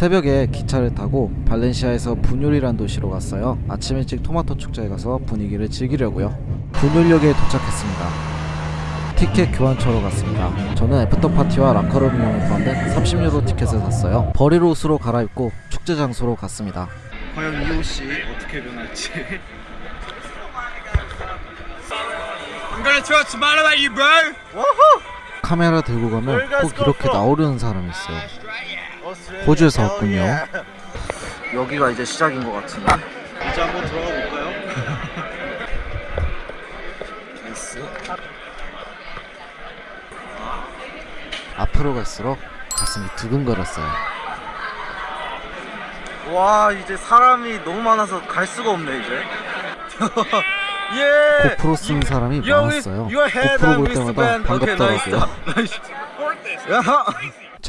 새벽에 기차를 타고 발렌시아에서 부뇰이란 도시로 갔어요. 아침 일찍 토마토 축제에 가서 분위기를 즐기려고요. 부뇰역에 도착했습니다. 티켓 교환처로 갔습니다. 저는 after party와 라커룸 이용을 포함된 30유로 티켓을 샀어요. 버릴 옷으로 갈아입고 축제 장소로 갔습니다. 과연 이 옷이 어떻게 변할지. I'm gonna throw a tomato at you, bro. 카메라 들고 가면 꼭 이렇게 나오려는 사람이 있어요. 호주에서 왔군요. 여기가 이제 시작인 것 같은데. 이제 한번 들어가 볼까요? Nice. 앞으로 갈수록 가슴이 두근거렸어요. 와 이제 사람이 너무 많아서 갈 수가 없네 이제. 예. GoPro 쓰는 사람이 많았어요. GoPro 볼. 때마다 반갑더라고요.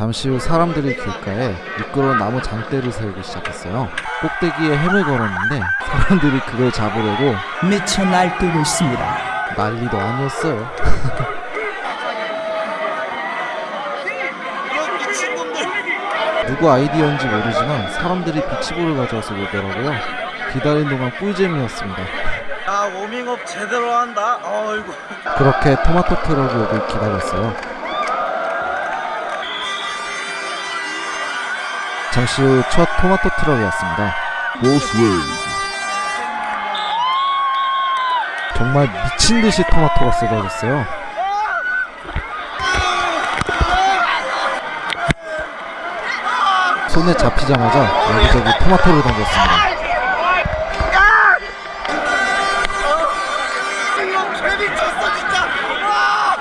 잠시 후 사람들이 길가에 미끄러운 나무 장대를 세우기 시작했어요. 꼭대기에 햄을 걸었는데 사람들이 그걸 잡으려고 미쳐 날뛰고 있습니다. 난리도 아니었어요. 누구 아이디어인지 모르지만 사람들이 비치볼을 가져와서 놀더라고요. 기다린 동안 꿀잼이었습니다. 야 워밍업 제대로 한다. 어이구. 그렇게 토마토 트럭이 오길 기다렸어요. 잠시 후 첫 토마토 트럭이 왔습니다. 정말 미친 듯이 토마토가 쏟아졌어요. 손에 잡히자마자 여기저기 토마토를 던졌습니다. 와.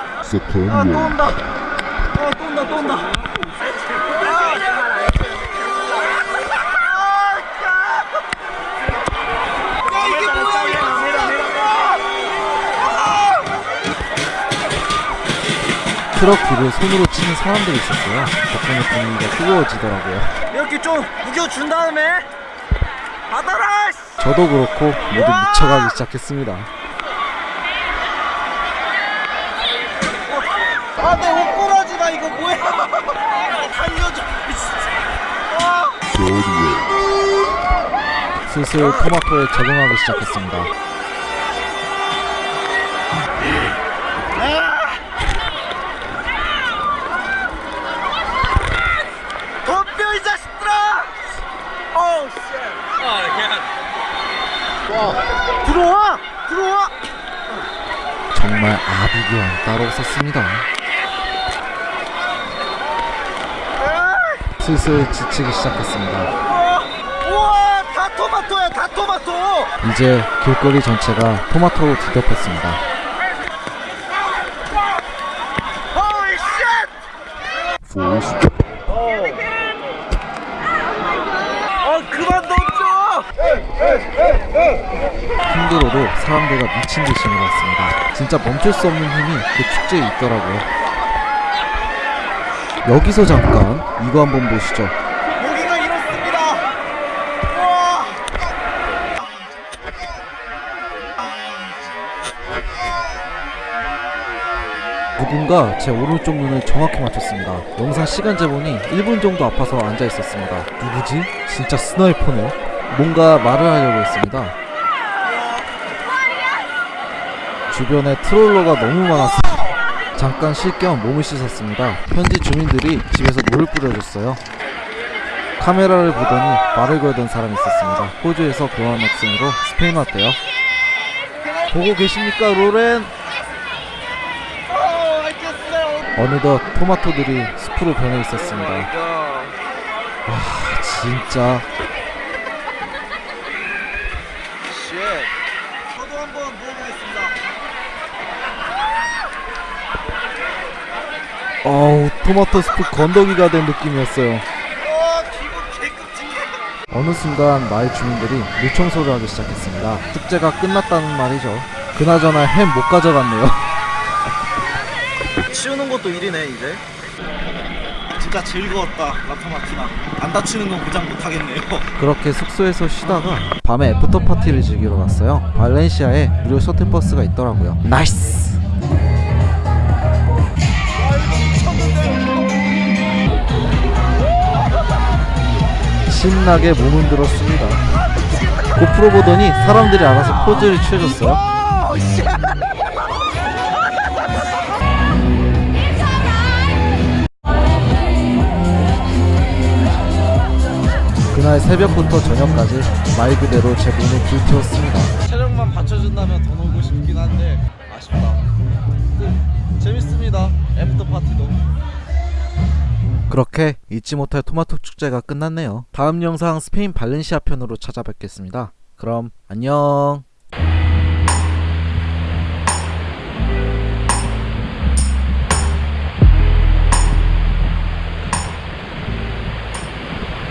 아또 온다. 아 또 온다 또 온다. 트럭 뒤를 손으로 치는 사람들이 있었어요. 덕분에 분위기가 뜨거워지더라고요. 이렇게 좀 우겨준 다음에 받아라. 씨. 저도 그렇고 모두 미쳐가기 시작했습니다. 아 내 옷꼬라지가 이거 뭐야? 살려줘. 아. 슬슬 토마토에 적응하기 시작했습니다. 덤벼 이 자식들아! 어우 씨. 와 들어와 들어와. 정말 아비규환 따로 없었습니다. 슬슬 지치기 시작했습니다. 우와 다 토마토야 다 토마토. 이제 길거리 전체가 토마토로 뒤덮였습니다. Holy shit! 힘들어도 사람들과 미친 듯이 놀았습니다. 진짜 멈출 수 없는 힘이 그 축제에 있더라고요. 여기서 잠깐 이거 한번 보시죠. 여기가 이렇습니다. 우와! 누군가 제 오른쪽 눈을 정확히 맞췄습니다. 영상 시간 재보니 1분 정도 아파서 앉아 있었습니다. 누구지? 진짜 스나이퍼네. 뭔가 말을 하려고 했습니다. 주변에 트롤러가 너무 많았어. 잠깐 쉴 겸 몸을 씻었습니다. 현지 주민들이 집에서 물을 뿌려줬어요. 카메라를 보더니 말을 걸던 사람이 있었습니다. 호주에서 교환 학생으로 스페인 왔대요. 보고 계십니까, 로렌? 어. 어느덧 토마토들이 숲으로 변해 있었습니다. 야. 진짜 shit. 저도 한번 먹어보겠습니다. 어우 토마토 스프 건더기가 된 느낌이었어요. 개끔찍해. 어느 순간 마을 주민들이 물 청소를 하기 시작했습니다. 축제가 끝났다는 말이죠. 그나저나 햄 못 가져갔네요. 치우는 것도 일이네 이제. 진짜 즐거웠다 라 토마티나. 안 다치는 건 보장 못하겠네요. 그렇게 숙소에서 쉬다가 밤에 after party를 즐기러 갔어요. 발렌시아에 무료 셔틀버스가 있더라고요. Nice! 신나게 몸 흔들었습니다. GoPro 보더니 사람들이 알아서 포즈를 취해줬어요. 그날 새벽부터 저녁까지 말 그대로 제 몸을 불태웠습니다. 체력만 받쳐준다면 더 놀고 싶긴 한데 아쉽다. 재밌습니다. After party도. 그렇게 잊지 못할 토마토 축제가 끝났네요. 다음 영상 스페인 발렌시아 편으로 찾아뵙겠습니다. 그럼 안녕.